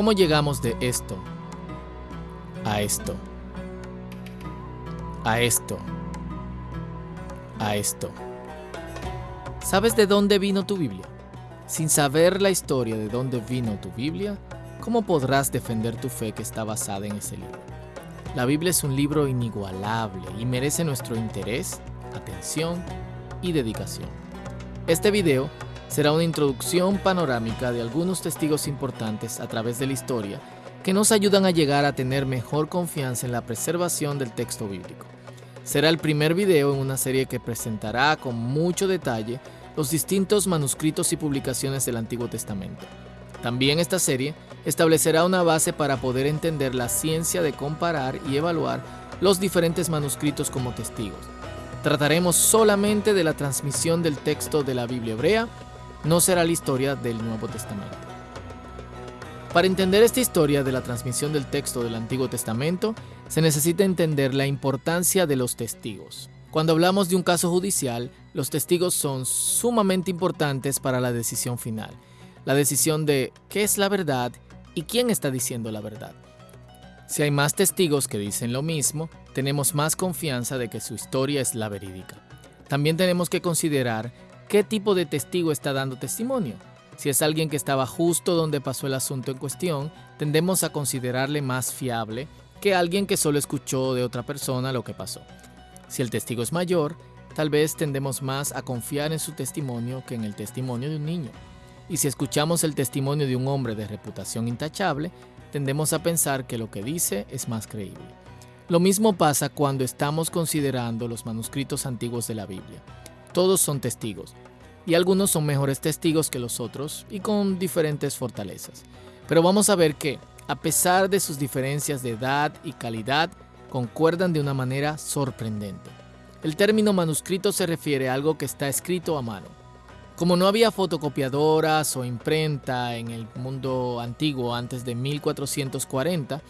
¿Cómo llegamos de esto a esto? A esto. A esto. ¿Sabes de dónde vino tu Biblia? Sin saber la historia de dónde vino tu Biblia, ¿cómo podrás defender tu fe que está basada en ese libro? La Biblia es un libro inigualable y merece nuestro interés, atención y dedicación. Este video será una introducción panorámica de algunos testigos importantes a través de la historia que nos ayudan a llegar a tener mejor confianza en la preservación del texto bíblico. Será el primer video en una serie que presentará con mucho detalle los distintos manuscritos y publicaciones del Antiguo Testamento. También esta serie establecerá una base para poder entender la ciencia de comparar y evaluar los diferentes manuscritos como testigos. Trataremos solamente de la transmisión del texto de la Biblia hebrea no será la historia del Nuevo Testamento. Para entender esta historia de la transmisión del texto del Antiguo Testamento, se necesita entender la importancia de los testigos. Cuando hablamos de un caso judicial, los testigos son sumamente importantes para la decisión final. La decisión de qué es la verdad y quién está diciendo la verdad. Si hay más testigos que dicen lo mismo, tenemos más confianza de que su historia es la verídica. También tenemos que considerar qué tipo de testigo está dando testimonio. Si es alguien que estaba justo donde pasó el asunto en cuestión, tendemos a considerarle más fiable que alguien que solo escuchó de otra persona lo que pasó. Si el testigo es mayor, tal vez tendemos más a confiar en su testimonio que en el testimonio de un niño. Y si escuchamos el testimonio de un hombre de reputación intachable, tendemos a pensar que lo que dice es más creíble. Lo mismo pasa cuando estamos considerando los manuscritos antiguos de la Biblia. Todos son testigos, y algunos son mejores testigos que los otros y con diferentes fortalezas. Pero vamos a ver que, a pesar de sus diferencias de edad y calidad, concuerdan de una manera sorprendente. El término manuscrito se refiere a algo que está escrito a mano. Como no había fotocopiadoras o imprenta en el mundo antiguo antes de 1440,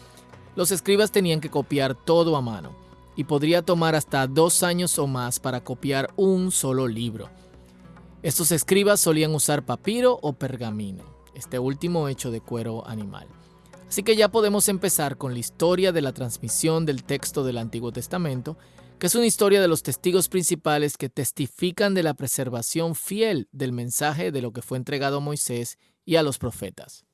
los escribas tenían que copiar todo a mano y podría tomar hasta dos años o más para copiar un solo libro. Estos escribas solían usar papiro o pergamino, este último hecho de cuero animal. Así que ya podemos empezar con la historia de la transmisión del texto del Antiguo Testamento, que es una historia de los testigos principales que testifican de la preservación fiel del mensaje de lo que fue entregado a Moisés y a los profetas.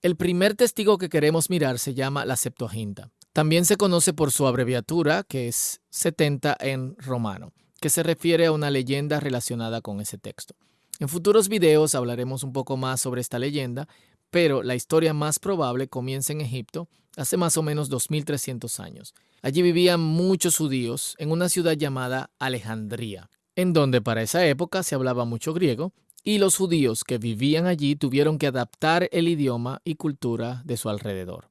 El primer testigo que queremos mirar se llama la Septuaginta. También se conoce por su abreviatura, que es 70 en romano, que se refiere a una leyenda relacionada con ese texto. En futuros videos hablaremos un poco más sobre esta leyenda, pero la historia más probable comienza en Egipto hace más o menos 2300 años. Allí vivían muchos judíos en una ciudad llamada Alejandría, en donde para esa época se hablaba mucho griego, y los judíos que vivían allí tuvieron que adaptar el idioma y cultura de su alrededor.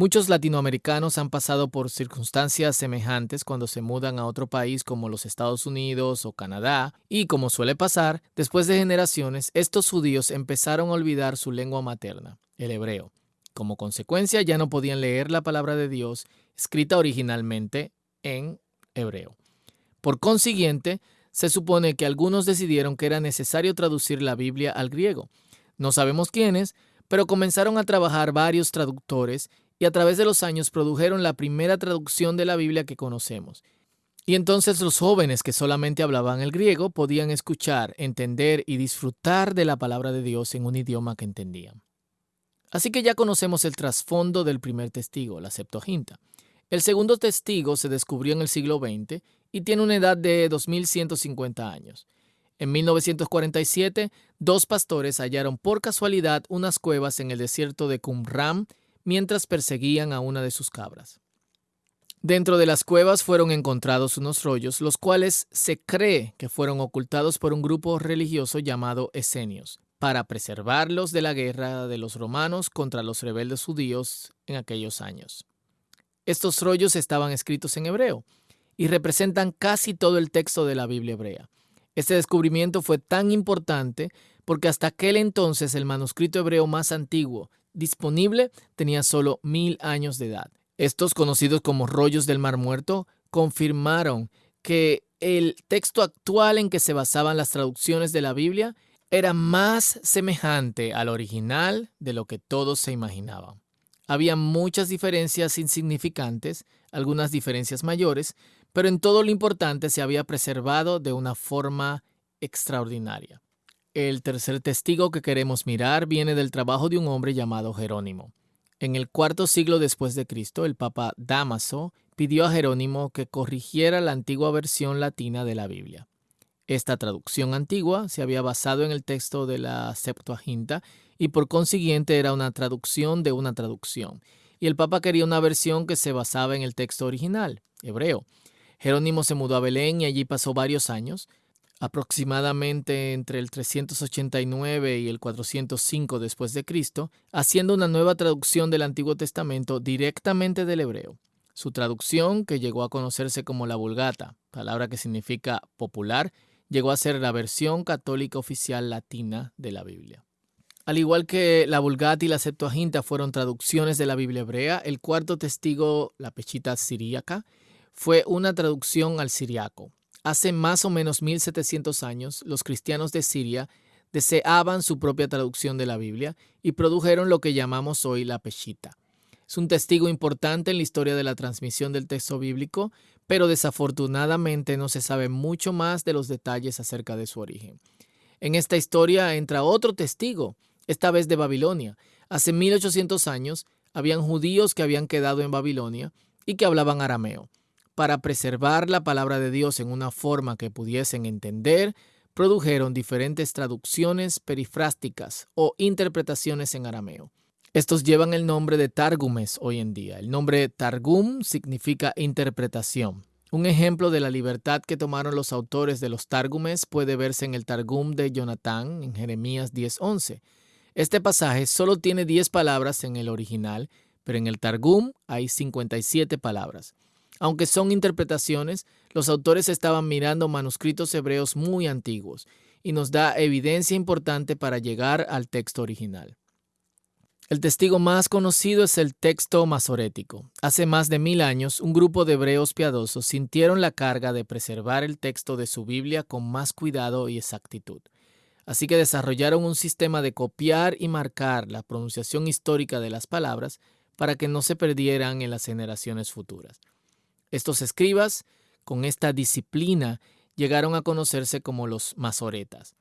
Muchos latinoamericanos han pasado por circunstancias semejantes cuando se mudan a otro país como los Estados Unidos o Canadá, y como suele pasar, después de generaciones, estos judíos empezaron a olvidar su lengua materna, el hebreo. Como consecuencia, ya no podían leer la palabra de Dios escrita originalmente en hebreo. Por consiguiente, se supone que algunos decidieron que era necesario traducir la Biblia al griego. No sabemos quiénes, pero comenzaron a trabajar varios traductores y a través de los años produjeron la primera traducción de la Biblia que conocemos. Y entonces los jóvenes que solamente hablaban el griego podían escuchar, entender y disfrutar de la palabra de Dios en un idioma que entendían. Así que ya conocemos el trasfondo del primer testigo, la Septuaginta. El segundo testigo se descubrió en el siglo XX y tiene una edad de 2150 años. En 1947, dos pastores hallaron por casualidad unas cuevas en el desierto de Qumran mientras perseguían a una de sus cabras. Dentro de las cuevas fueron encontrados unos rollos, los cuales se cree que fueron ocultados por un grupo religioso llamado Esenios, para preservarlos de la guerra de los romanos contra los rebeldes judíos en aquellos años. Estos rollos estaban escritos en hebreo y representan casi todo el texto de la Biblia hebrea. Este descubrimiento fue tan importante porque hasta aquel entonces el manuscrito hebreo más antiguo disponible tenía solo mil años de edad. Estos, conocidos como rollos del Mar Muerto, confirmaron que el texto actual en que se basaban las traducciones de la Biblia era más semejante al original de lo que todos se imaginaban. Había muchas diferencias insignificantes, algunas diferencias mayores, pero en todo lo importante se había preservado de una forma extraordinaria. El tercer testigo que queremos mirar viene del trabajo de un hombre llamado Jerónimo. En el cuarto siglo después de Cristo, el Papa Damaso pidió a Jerónimo que corrigiera la antigua versión latina de la Biblia. Esta traducción antigua se había basado en el texto de la Septuaginta y por consiguiente era una traducción de una traducción. Y el Papa quería una versión que se basaba en el texto original, hebreo. Jerónimo se mudó a Belén y allí pasó varios años aproximadamente entre el 389 y el 405 después de Cristo, haciendo una nueva traducción del Antiguo Testamento directamente del hebreo. Su traducción, que llegó a conocerse como la Vulgata, palabra que significa popular, llegó a ser la versión católica oficial latina de la Biblia. Al igual que la Vulgata y la Septuaginta fueron traducciones de la Biblia hebrea, el cuarto testigo, la Pechita siríaca, fue una traducción al siriaco. Hace más o menos 1700 años, los cristianos de Siria deseaban su propia traducción de la Biblia y produjeron lo que llamamos hoy la Peshita. Es un testigo importante en la historia de la transmisión del texto bíblico, pero desafortunadamente no se sabe mucho más de los detalles acerca de su origen. En esta historia entra otro testigo, esta vez de Babilonia. Hace 1800 años habían judíos que habían quedado en Babilonia y que hablaban arameo para preservar la palabra de Dios en una forma que pudiesen entender, produjeron diferentes traducciones perifrásticas o interpretaciones en arameo. Estos llevan el nombre de Targumes hoy en día. El nombre Targum significa interpretación. Un ejemplo de la libertad que tomaron los autores de los Targumes puede verse en el Targum de Jonatán en Jeremías 10:11. Este pasaje solo tiene 10 palabras en el original, pero en el Targum hay 57 palabras. Aunque son interpretaciones, los autores estaban mirando manuscritos hebreos muy antiguos y nos da evidencia importante para llegar al texto original. El testigo más conocido es el texto masorético. Hace más de mil años, un grupo de hebreos piadosos sintieron la carga de preservar el texto de su Biblia con más cuidado y exactitud. Así que desarrollaron un sistema de copiar y marcar la pronunciación histórica de las palabras para que no se perdieran en las generaciones futuras. Estos escribas, con esta disciplina, llegaron a conocerse como los masoretas.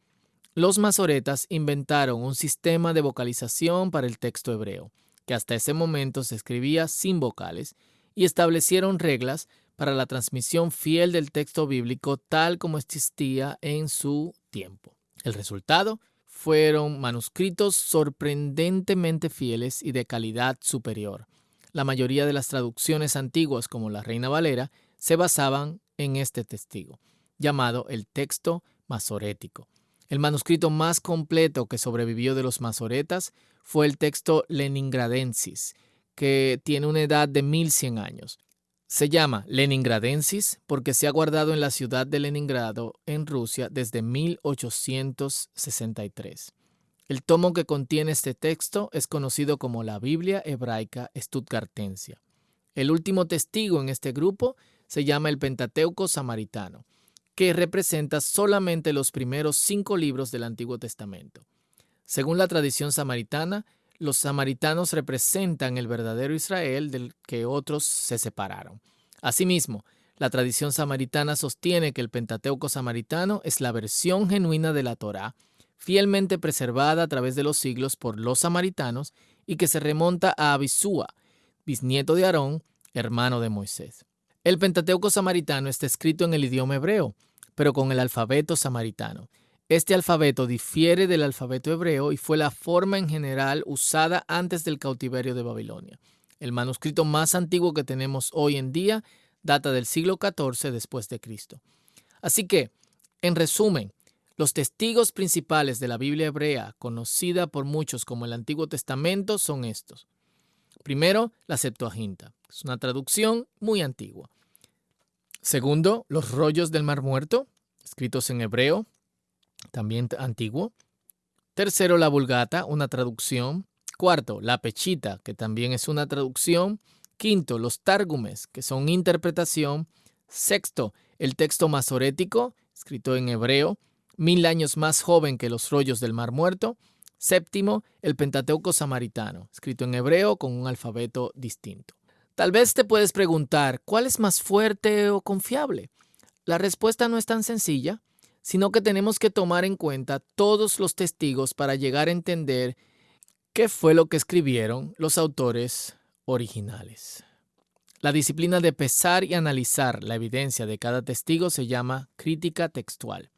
Los masoretas inventaron un sistema de vocalización para el texto hebreo, que hasta ese momento se escribía sin vocales, y establecieron reglas para la transmisión fiel del texto bíblico tal como existía en su tiempo. El resultado fueron manuscritos sorprendentemente fieles y de calidad superior, la mayoría de las traducciones antiguas, como la Reina Valera, se basaban en este testigo, llamado el texto masorético. El manuscrito más completo que sobrevivió de los masoretas fue el texto Leningradensis, que tiene una edad de 1100 años. Se llama Leningradensis porque se ha guardado en la ciudad de Leningrado, en Rusia, desde 1863. El tomo que contiene este texto es conocido como la Biblia hebraica Stuttgartensia. El último testigo en este grupo se llama el Pentateuco samaritano, que representa solamente los primeros cinco libros del Antiguo Testamento. Según la tradición samaritana, los samaritanos representan el verdadero Israel del que otros se separaron. Asimismo, la tradición samaritana sostiene que el Pentateuco samaritano es la versión genuina de la Torá fielmente preservada a través de los siglos por los samaritanos y que se remonta a Abisúa, bisnieto de Aarón, hermano de Moisés. El Pentateuco samaritano está escrito en el idioma hebreo, pero con el alfabeto samaritano. Este alfabeto difiere del alfabeto hebreo y fue la forma en general usada antes del cautiverio de Babilonia. El manuscrito más antiguo que tenemos hoy en día data del siglo XIV después de Cristo. Así que, en resumen, los testigos principales de la Biblia hebrea, conocida por muchos como el Antiguo Testamento, son estos. Primero, la Septuaginta. Es una traducción muy antigua. Segundo, los rollos del Mar Muerto, escritos en hebreo, también antiguo. Tercero, la Vulgata, una traducción. Cuarto, la Pechita, que también es una traducción. Quinto, los Targumes, que son interpretación. Sexto, el texto masorético, escrito en hebreo mil años más joven que los rollos del Mar Muerto. Séptimo, el Pentateuco samaritano, escrito en hebreo con un alfabeto distinto. Tal vez te puedes preguntar, ¿cuál es más fuerte o confiable? La respuesta no es tan sencilla, sino que tenemos que tomar en cuenta todos los testigos para llegar a entender qué fue lo que escribieron los autores originales. La disciplina de pesar y analizar la evidencia de cada testigo se llama crítica textual.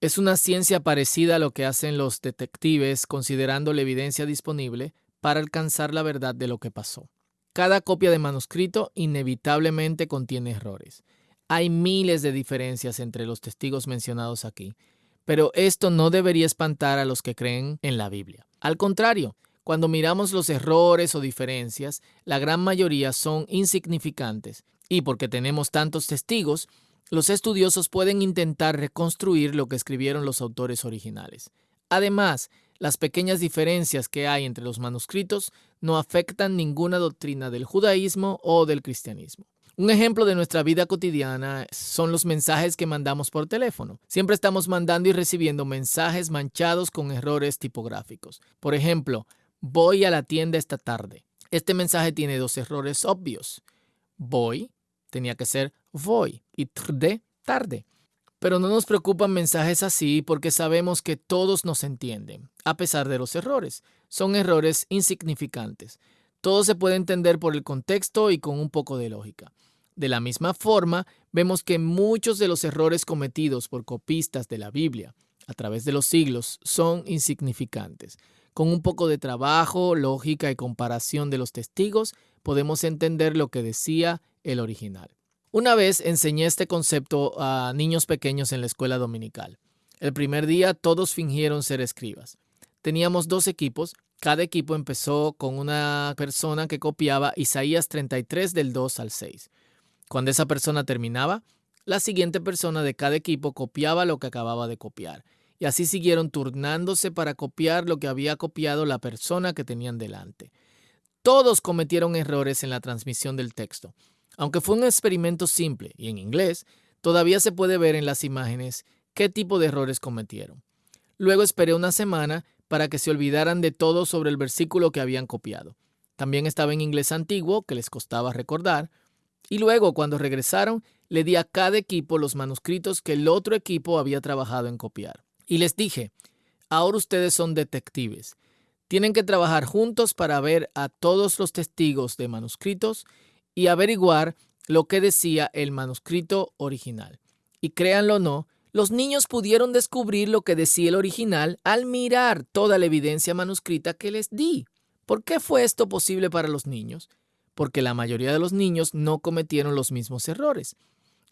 Es una ciencia parecida a lo que hacen los detectives considerando la evidencia disponible para alcanzar la verdad de lo que pasó. Cada copia de manuscrito inevitablemente contiene errores. Hay miles de diferencias entre los testigos mencionados aquí, pero esto no debería espantar a los que creen en la Biblia. Al contrario, cuando miramos los errores o diferencias, la gran mayoría son insignificantes y porque tenemos tantos testigos, los estudiosos pueden intentar reconstruir lo que escribieron los autores originales. Además, las pequeñas diferencias que hay entre los manuscritos no afectan ninguna doctrina del judaísmo o del cristianismo. Un ejemplo de nuestra vida cotidiana son los mensajes que mandamos por teléfono. Siempre estamos mandando y recibiendo mensajes manchados con errores tipográficos. Por ejemplo, voy a la tienda esta tarde. Este mensaje tiene dos errores obvios. Voy tenía que ser voy y tarde, tarde. Pero no nos preocupan mensajes así porque sabemos que todos nos entienden, a pesar de los errores. Son errores insignificantes. Todo se puede entender por el contexto y con un poco de lógica. De la misma forma, vemos que muchos de los errores cometidos por copistas de la Biblia a través de los siglos son insignificantes. Con un poco de trabajo, lógica y comparación de los testigos, podemos entender lo que decía el original. Una vez enseñé este concepto a niños pequeños en la escuela dominical. El primer día todos fingieron ser escribas. Teníamos dos equipos. Cada equipo empezó con una persona que copiaba Isaías 33 del 2 al 6. Cuando esa persona terminaba, la siguiente persona de cada equipo copiaba lo que acababa de copiar. Y así siguieron turnándose para copiar lo que había copiado la persona que tenían delante. Todos cometieron errores en la transmisión del texto. Aunque fue un experimento simple y en inglés, todavía se puede ver en las imágenes qué tipo de errores cometieron. Luego esperé una semana para que se olvidaran de todo sobre el versículo que habían copiado. También estaba en inglés antiguo, que les costaba recordar. Y luego, cuando regresaron, le di a cada equipo los manuscritos que el otro equipo había trabajado en copiar. Y les dije, ahora ustedes son detectives. Tienen que trabajar juntos para ver a todos los testigos de manuscritos y averiguar lo que decía el manuscrito original. Y créanlo o no, los niños pudieron descubrir lo que decía el original al mirar toda la evidencia manuscrita que les di. ¿Por qué fue esto posible para los niños? Porque la mayoría de los niños no cometieron los mismos errores.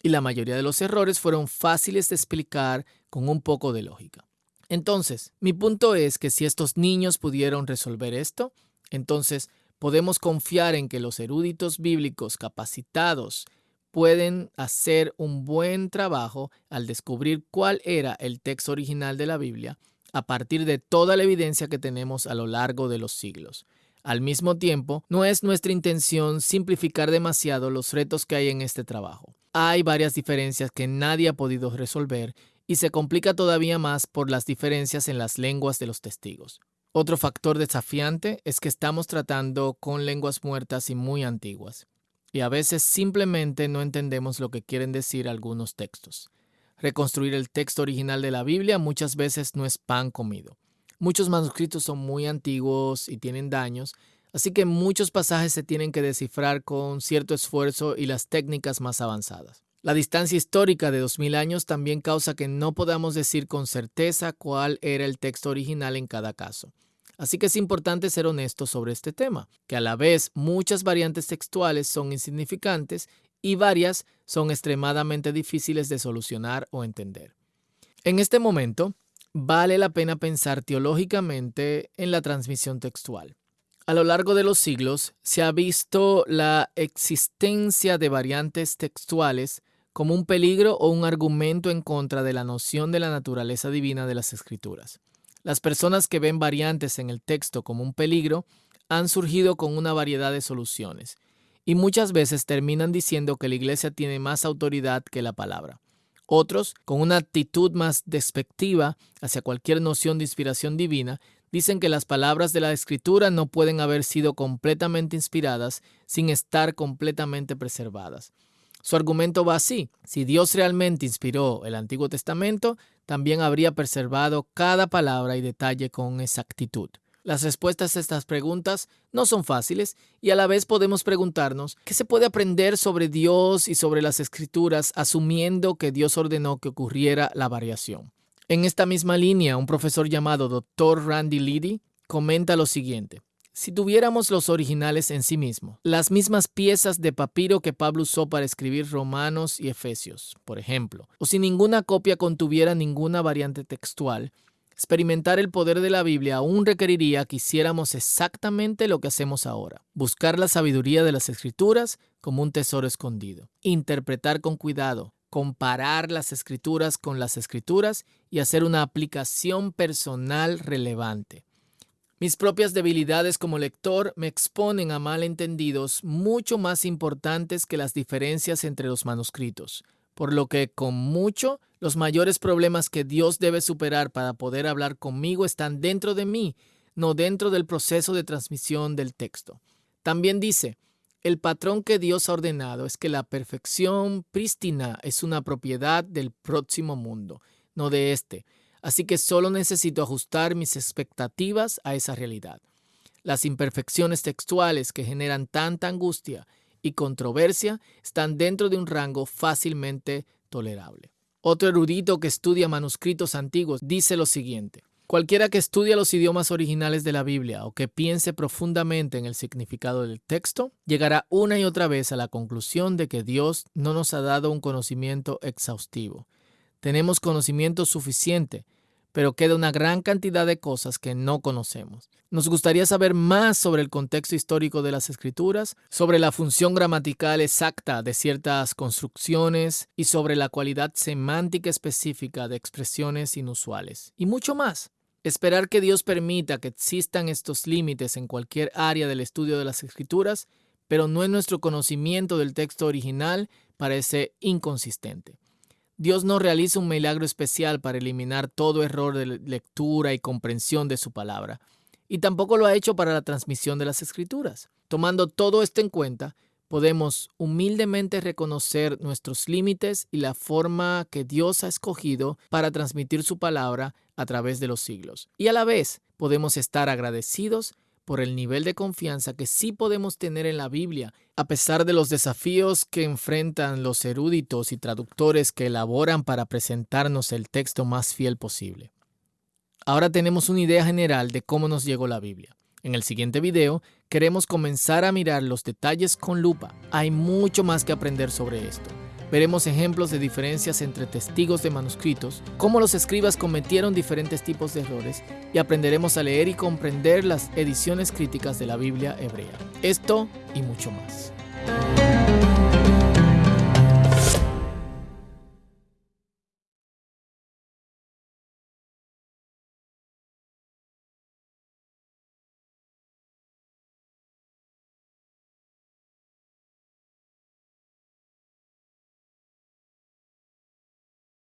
Y la mayoría de los errores fueron fáciles de explicar con un poco de lógica. Entonces, mi punto es que si estos niños pudieron resolver esto, entonces podemos confiar en que los eruditos bíblicos capacitados pueden hacer un buen trabajo al descubrir cuál era el texto original de la Biblia a partir de toda la evidencia que tenemos a lo largo de los siglos. Al mismo tiempo, no es nuestra intención simplificar demasiado los retos que hay en este trabajo. Hay varias diferencias que nadie ha podido resolver y se complica todavía más por las diferencias en las lenguas de los testigos. Otro factor desafiante es que estamos tratando con lenguas muertas y muy antiguas, y a veces simplemente no entendemos lo que quieren decir algunos textos. Reconstruir el texto original de la Biblia muchas veces no es pan comido. Muchos manuscritos son muy antiguos y tienen daños, así que muchos pasajes se tienen que descifrar con cierto esfuerzo y las técnicas más avanzadas. La distancia histórica de 2000 años también causa que no podamos decir con certeza cuál era el texto original en cada caso. Así que es importante ser honestos sobre este tema, que a la vez muchas variantes textuales son insignificantes y varias son extremadamente difíciles de solucionar o entender. En este momento, vale la pena pensar teológicamente en la transmisión textual. A lo largo de los siglos se ha visto la existencia de variantes textuales como un peligro o un argumento en contra de la noción de la naturaleza divina de las escrituras. Las personas que ven variantes en el texto como un peligro han surgido con una variedad de soluciones y muchas veces terminan diciendo que la iglesia tiene más autoridad que la palabra. Otros, con una actitud más despectiva hacia cualquier noción de inspiración divina, dicen que las palabras de la escritura no pueden haber sido completamente inspiradas sin estar completamente preservadas. Su argumento va así. Si Dios realmente inspiró el Antiguo Testamento, también habría preservado cada palabra y detalle con exactitud. Las respuestas a estas preguntas no son fáciles y a la vez podemos preguntarnos qué se puede aprender sobre Dios y sobre las escrituras asumiendo que Dios ordenó que ocurriera la variación. En esta misma línea, un profesor llamado Dr. Randy Liddy comenta lo siguiente. Si tuviéramos los originales en sí mismos, las mismas piezas de papiro que Pablo usó para escribir Romanos y Efesios, por ejemplo, o si ninguna copia contuviera ninguna variante textual, experimentar el poder de la Biblia aún requeriría que hiciéramos exactamente lo que hacemos ahora, buscar la sabiduría de las escrituras como un tesoro escondido, interpretar con cuidado, comparar las escrituras con las escrituras y hacer una aplicación personal relevante. Mis propias debilidades como lector me exponen a malentendidos mucho más importantes que las diferencias entre los manuscritos, por lo que con mucho los mayores problemas que Dios debe superar para poder hablar conmigo están dentro de mí, no dentro del proceso de transmisión del texto. También dice, el patrón que Dios ha ordenado es que la perfección prístina es una propiedad del próximo mundo, no de este así que solo necesito ajustar mis expectativas a esa realidad. Las imperfecciones textuales que generan tanta angustia y controversia están dentro de un rango fácilmente tolerable. Otro erudito que estudia manuscritos antiguos dice lo siguiente. Cualquiera que estudie los idiomas originales de la Biblia o que piense profundamente en el significado del texto, llegará una y otra vez a la conclusión de que Dios no nos ha dado un conocimiento exhaustivo, tenemos conocimiento suficiente, pero queda una gran cantidad de cosas que no conocemos. Nos gustaría saber más sobre el contexto histórico de las escrituras, sobre la función gramatical exacta de ciertas construcciones y sobre la cualidad semántica específica de expresiones inusuales, y mucho más. Esperar que Dios permita que existan estos límites en cualquier área del estudio de las escrituras, pero no en nuestro conocimiento del texto original, parece inconsistente. Dios no realiza un milagro especial para eliminar todo error de lectura y comprensión de su palabra, y tampoco lo ha hecho para la transmisión de las escrituras. Tomando todo esto en cuenta, podemos humildemente reconocer nuestros límites y la forma que Dios ha escogido para transmitir su palabra a través de los siglos. Y a la vez podemos estar agradecidos por el nivel de confianza que sí podemos tener en la Biblia, a pesar de los desafíos que enfrentan los eruditos y traductores que elaboran para presentarnos el texto más fiel posible. Ahora tenemos una idea general de cómo nos llegó la Biblia. En el siguiente video queremos comenzar a mirar los detalles con lupa. Hay mucho más que aprender sobre esto. Veremos ejemplos de diferencias entre testigos de manuscritos, cómo los escribas cometieron diferentes tipos de errores y aprenderemos a leer y comprender las ediciones críticas de la Biblia hebrea. Esto y mucho más.